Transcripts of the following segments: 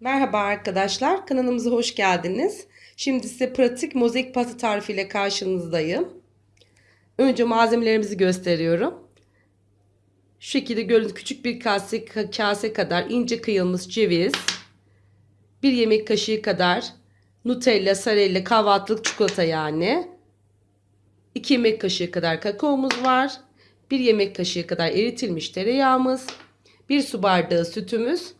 Merhaba arkadaşlar, kanalımıza hoş geldiniz. Şimdi size pratik mozaik pasta tarifiyle karşınızdayım. Önce malzemelerimizi gösteriyorum. Şu şekilde gördüğünüz küçük bir kase, kase kadar ince kıyılmış ceviz, bir yemek kaşığı kadar Nutella, sarella, kahvaltılık çikolata yani, 2 yemek kaşığı kadar kakaomuz var, 1 yemek kaşığı kadar eritilmiş tereyağımız, 1 su bardağı sütümüz,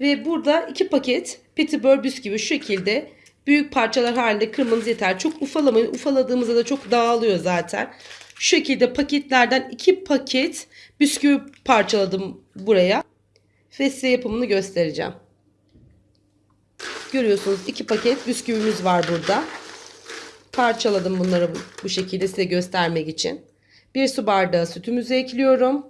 ve burada iki paket petibör bisküvi şu şekilde büyük parçalar halinde kırmanız yeter. Çok ufalamayın. Ufaladığımızda da çok dağılıyor zaten. Şu şekilde paketlerden iki paket bisküvi parçaladım buraya. Ve size yapımını göstereceğim. Görüyorsunuz iki paket bisküvimiz var burada. Parçaladım bunları bu, şekilde size göstermek için. Bir su bardağı sütümüzü ekliyorum.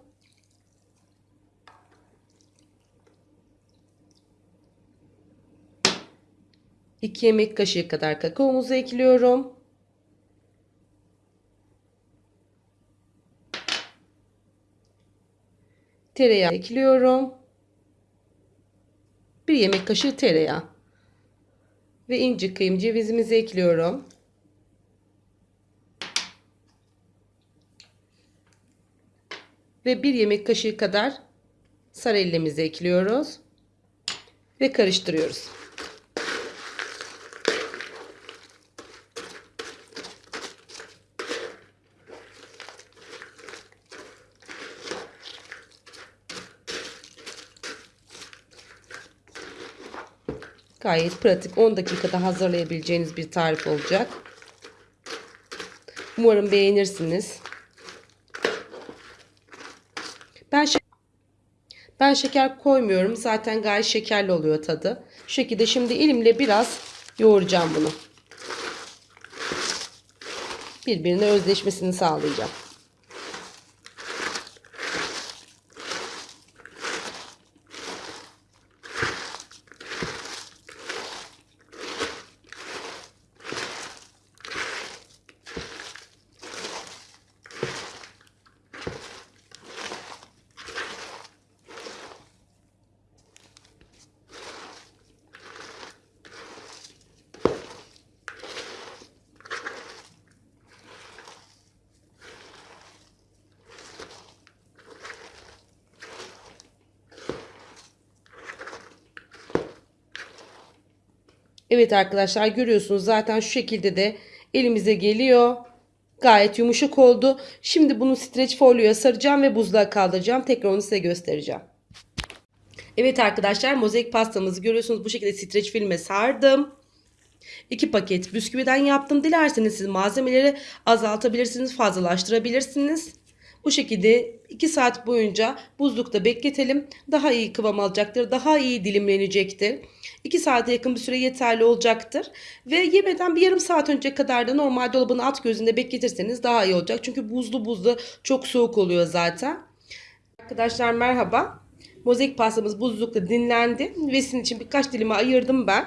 2 yemek kaşığı kadar kakaomuzu ekliyorum. Tereyağı ekliyorum. 1 yemek kaşığı tereyağı. Ve ince kıyım cevizimizi ekliyorum. Ve 1 yemek kaşığı kadar sarellemizi ekliyoruz. Ve karıştırıyoruz. Gayet pratik 10 dakikada hazırlayabileceğiniz bir tarif olacak. Umarım beğenirsiniz. Ben ben şeker koymuyorum. Zaten gayet şekerli oluyor tadı. Şu şekilde şimdi elimle biraz yoğuracağım bunu. Birbirine özleşmesini sağlayacağım. Evet arkadaşlar görüyorsunuz zaten şu şekilde de elimize geliyor. Gayet yumuşak oldu. Şimdi bunu streç folyoya saracağım ve buzluğa kaldıracağım. Tekrar onu size göstereceğim. Evet arkadaşlar mozaik pastamızı görüyorsunuz bu şekilde streç filme sardım. 2 paket bisküviden yaptım. Dilerseniz siz malzemeleri azaltabilirsiniz, fazlalaştırabilirsiniz. Bu şekilde 2 saat boyunca buzlukta bekletelim. Daha iyi kıvam alacaktır. Daha iyi dilimlenecektir. 2 saate yakın bir süre yeterli olacaktır. Ve yemeden bir yarım saat önce kadar da normal dolabın alt gözünde bekletirseniz daha iyi olacak. Çünkü buzlu buzlu çok soğuk oluyor zaten. Arkadaşlar merhaba. Mozaik pastamız buzlukta dinlendi. Ve için birkaç dilime ayırdım ben.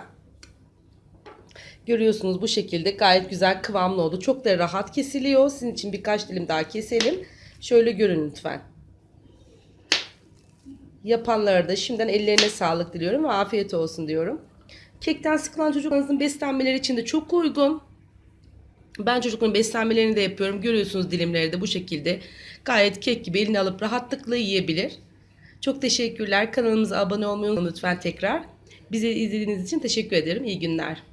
Görüyorsunuz bu şekilde gayet güzel kıvamlı oldu. Çok da rahat kesiliyor. Sizin için birkaç dilim daha keselim. Şöyle görün lütfen. Yapanlara da şimdiden ellerine sağlık diliyorum ve afiyet olsun diyorum. Kekten sıkılan çocuklarınızın beslenmeleri için de çok uygun. Ben çocukların beslenmelerini de yapıyorum. Görüyorsunuz dilimleri de bu şekilde. Gayet kek gibi eline alıp rahatlıkla yiyebilir. Çok teşekkürler. Kanalımıza abone olmayı unutmayın lütfen tekrar. Bizi izlediğiniz için teşekkür ederim. İyi günler.